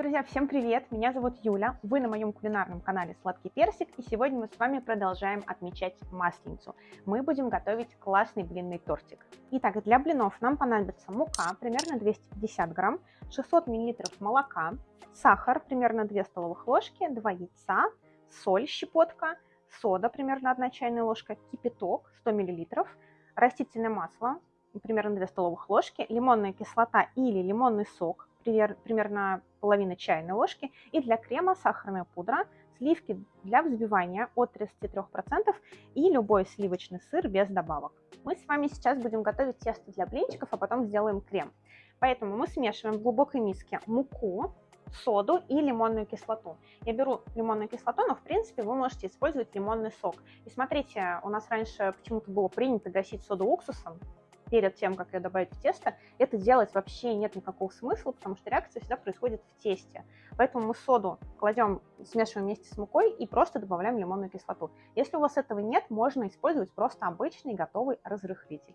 Друзья, всем привет! Меня зовут Юля, вы на моем кулинарном канале Сладкий Персик, и сегодня мы с вами продолжаем отмечать Масленицу. Мы будем готовить классный блинный тортик. Итак, для блинов нам понадобится мука, примерно 250 грамм, 600 миллилитров молока, сахар, примерно 2 столовых ложки, 2 яйца, соль, щепотка, сода, примерно 1 чайная ложка, кипяток, 100 миллилитров, растительное масло, примерно 2 столовых ложки, лимонная кислота или лимонный сок, примерно половина чайной ложки, и для крема сахарная пудра, сливки для взбивания от 33% и любой сливочный сыр без добавок. Мы с вами сейчас будем готовить тесто для блинчиков, а потом сделаем крем. Поэтому мы смешиваем в глубокой миске муку, соду и лимонную кислоту. Я беру лимонную кислоту, но в принципе вы можете использовать лимонный сок. И смотрите, у нас раньше почему-то было принято гасить соду уксусом, перед тем, как ее добавить в тесто, это делать вообще нет никакого смысла, потому что реакция всегда происходит в тесте. Поэтому мы соду кладем, смешиваем вместе с мукой и просто добавляем лимонную кислоту. Если у вас этого нет, можно использовать просто обычный готовый разрыхлитель.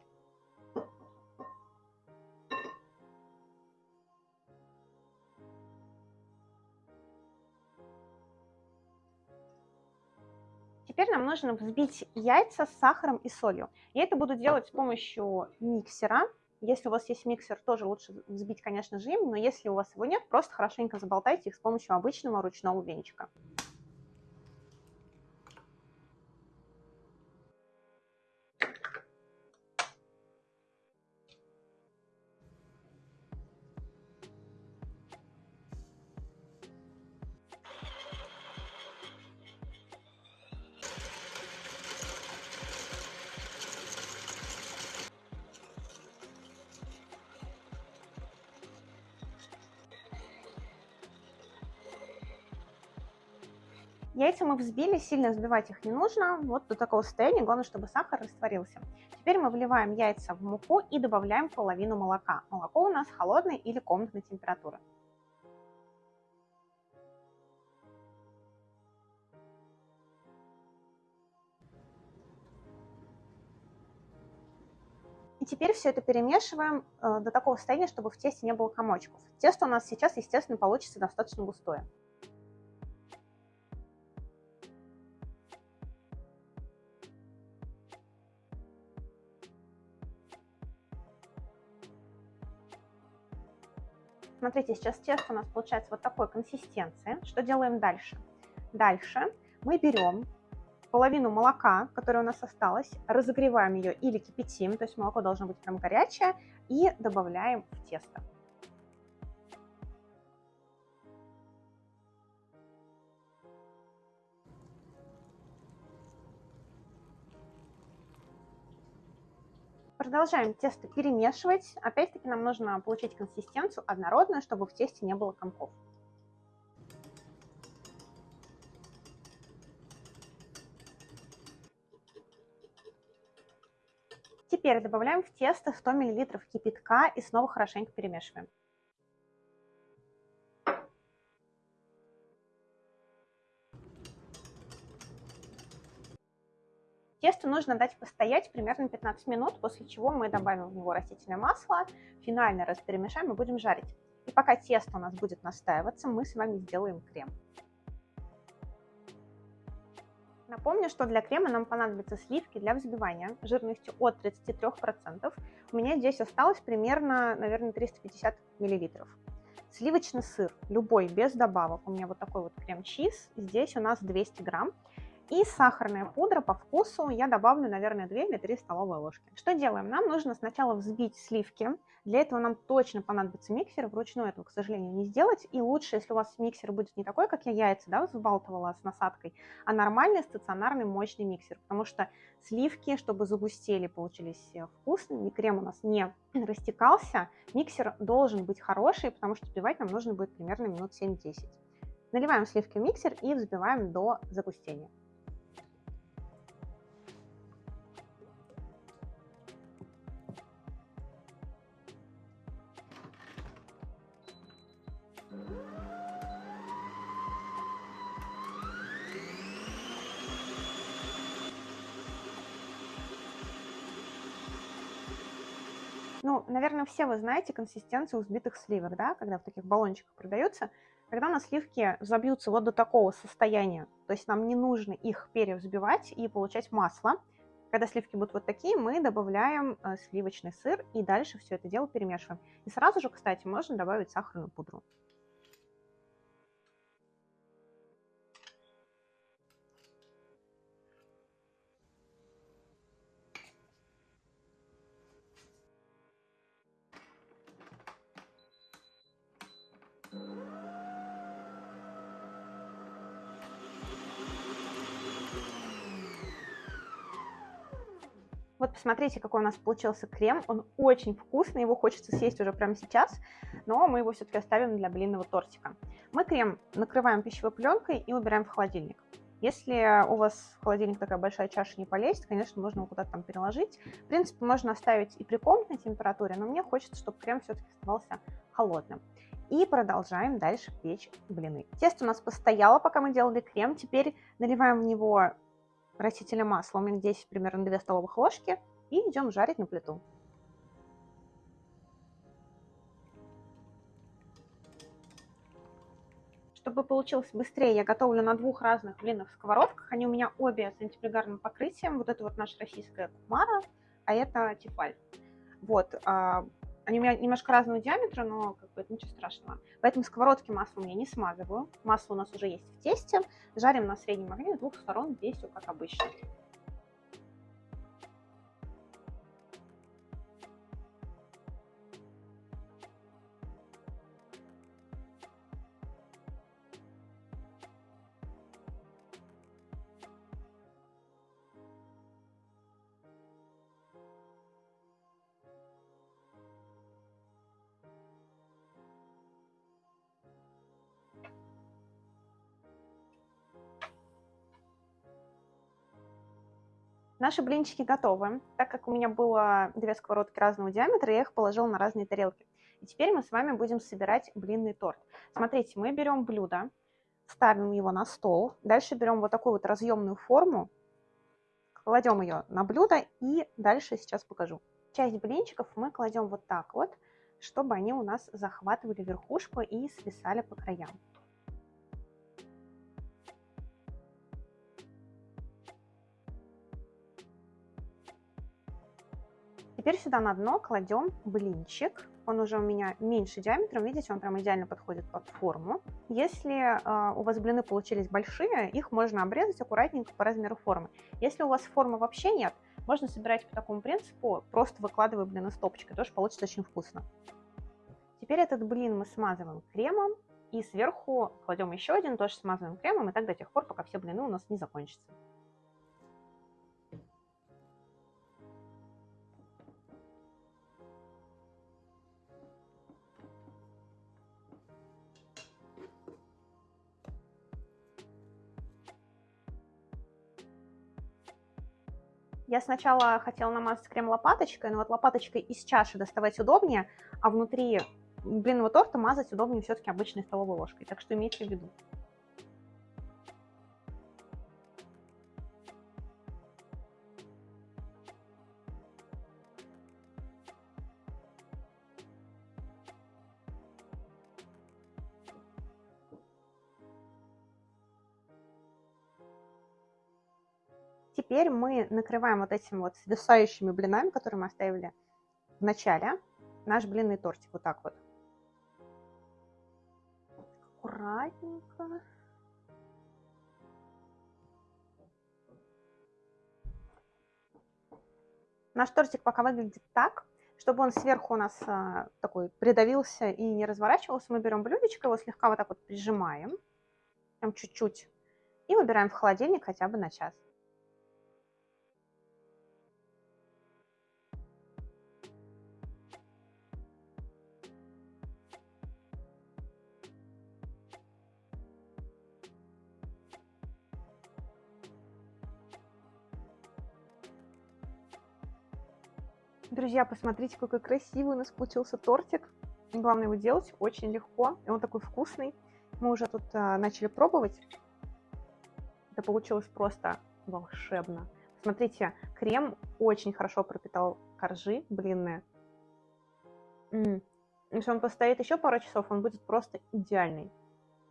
Теперь нам нужно взбить яйца с сахаром и солью. Я это буду делать с помощью миксера. Если у вас есть миксер, тоже лучше взбить, конечно же, им, но если у вас его нет, просто хорошенько заболтайте их с помощью обычного ручного венчика. Яйца мы взбили, сильно взбивать их не нужно, вот до такого состояния, главное, чтобы сахар растворился. Теперь мы вливаем яйца в муку и добавляем половину молока. Молоко у нас холодной или комнатной температуры. И теперь все это перемешиваем э, до такого состояния, чтобы в тесте не было комочков. Тесто у нас сейчас, естественно, получится достаточно густое. Смотрите, сейчас тесто у нас получается вот такой консистенции. Что делаем дальше? Дальше мы берем половину молока, которое у нас осталось, разогреваем ее или кипятим, то есть молоко должно быть прям горячее, и добавляем в тесто. Продолжаем тесто перемешивать. Опять-таки нам нужно получить консистенцию однородную, чтобы в тесте не было комков. Теперь добавляем в тесто 100 мл кипятка и снова хорошенько перемешиваем. Тесто нужно дать постоять примерно 15 минут, после чего мы добавим в него растительное масло, финально раз перемешаем и будем жарить. И пока тесто у нас будет настаиваться, мы с вами сделаем крем. Напомню, что для крема нам понадобятся сливки для взбивания жирностью от 33%. У меня здесь осталось примерно, наверное, 350 мл. Сливочный сыр, любой, без добавок. У меня вот такой вот крем-чиз. Здесь у нас 200 грамм. И сахарная пудра по вкусу я добавлю, наверное, 2 или 3 столовые ложки. Что делаем? Нам нужно сначала взбить сливки. Для этого нам точно понадобится миксер. Вручную этого, к сожалению, не сделать. И лучше, если у вас миксер будет не такой, как я яйца да, взбалтывала с насадкой, а нормальный стационарный мощный миксер. Потому что сливки, чтобы загустели, получились вкусными, и крем у нас не растекался, миксер должен быть хороший, потому что взбивать нам нужно будет примерно минут 7-10. Наливаем сливки в миксер и взбиваем до загустения. Ну, наверное, все вы знаете консистенцию взбитых сливок, да, когда в таких баллончиках продаются. Когда у нас сливки забьются вот до такого состояния, то есть нам не нужно их перевзбивать и получать масло, когда сливки будут вот такие, мы добавляем э, сливочный сыр и дальше все это дело перемешиваем. И сразу же, кстати, можно добавить сахарную пудру. Вот посмотрите, какой у нас получился крем. Он очень вкусный, его хочется съесть уже прямо сейчас, но мы его все-таки оставим для блинного тортика. Мы крем накрываем пищевой пленкой и убираем в холодильник. Если у вас в холодильник такая большая чаша не полезет, конечно, можно его куда-то там переложить. В принципе, можно оставить и при комнатной температуре, но мне хочется, чтобы крем все-таки оставался холодным. И продолжаем дальше печь блины. Тесто у нас постояло, пока мы делали крем. Теперь наливаем в него растительное масло, у меня здесь примерно 2 столовых ложки, и идем жарить на плиту. Чтобы получилось быстрее, я готовлю на двух разных блинных сковородках. Они у меня обе с антипригарным покрытием. Вот это вот наша российская кумара, а это тефаль. Вот, а, они у меня немножко разного диаметра, но как бы ничего страшного. Поэтому сковородки маслом я не смазываю. Масло у нас уже есть в тесте. Жарим на среднем огне с двух сторон, здесь все как обычно. Наши блинчики готовы. Так как у меня было две сковородки разного диаметра, я их положила на разные тарелки. И теперь мы с вами будем собирать блинный торт. Смотрите, мы берем блюдо, ставим его на стол, дальше берем вот такую вот разъемную форму, кладем ее на блюдо и дальше сейчас покажу. Часть блинчиков мы кладем вот так вот, чтобы они у нас захватывали верхушку и свисали по краям. Теперь сюда на дно кладем блинчик. Он уже у меня меньше диаметром, видите, он прям идеально подходит под форму. Если э, у вас блины получились большие, их можно обрезать аккуратненько по размеру формы. Если у вас формы вообще нет, можно собирать по такому принципу, просто выкладывая блины стопочкой, тоже получится очень вкусно. Теперь этот блин мы смазываем кремом и сверху кладем еще один, тоже смазываем кремом, и так до тех пор, пока все блины у нас не закончатся. Я сначала хотела намазать крем лопаточкой, но вот лопаточкой из чаши доставать удобнее, а внутри блинного торта мазать удобнее все-таки обычной столовой ложкой. Так что имейте в виду. Теперь мы накрываем вот этими вот свисающими блинами, которые мы оставили в начале, наш блинный тортик вот так вот. Аккуратненько. Наш тортик пока выглядит так, чтобы он сверху у нас а, такой придавился и не разворачивался, мы берем блюдечко, его слегка вот так вот прижимаем, прям чуть-чуть, и выбираем в холодильник хотя бы на час. Друзья, посмотрите, какой красивый у нас получился тортик. Главное его делать очень легко, и он такой вкусный. Мы уже тут а, начали пробовать. Это получилось просто волшебно. Смотрите, крем очень хорошо пропитал коржи блинные. М -м. Если он постоит еще пару часов, он будет просто идеальный.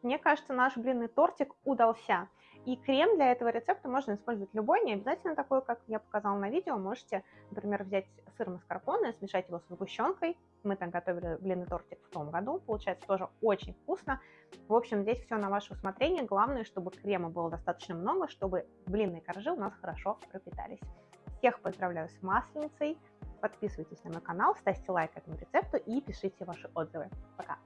мне кажется, наш блинный тортик удался. И крем для этого рецепта можно использовать любой, не обязательно такой, как я показала на видео. Можете, например, взять сыр маскарпоне, смешать его с сгущенкой. Мы так готовили блинный тортик в том году. Получается тоже очень вкусно. В общем, здесь все на ваше усмотрение. Главное, чтобы крема было достаточно много, чтобы блинные коржи у нас хорошо пропитались. Всех поздравляю с масленицей. Подписывайтесь на мой канал, ставьте лайк этому рецепту и пишите ваши отзывы. Пока!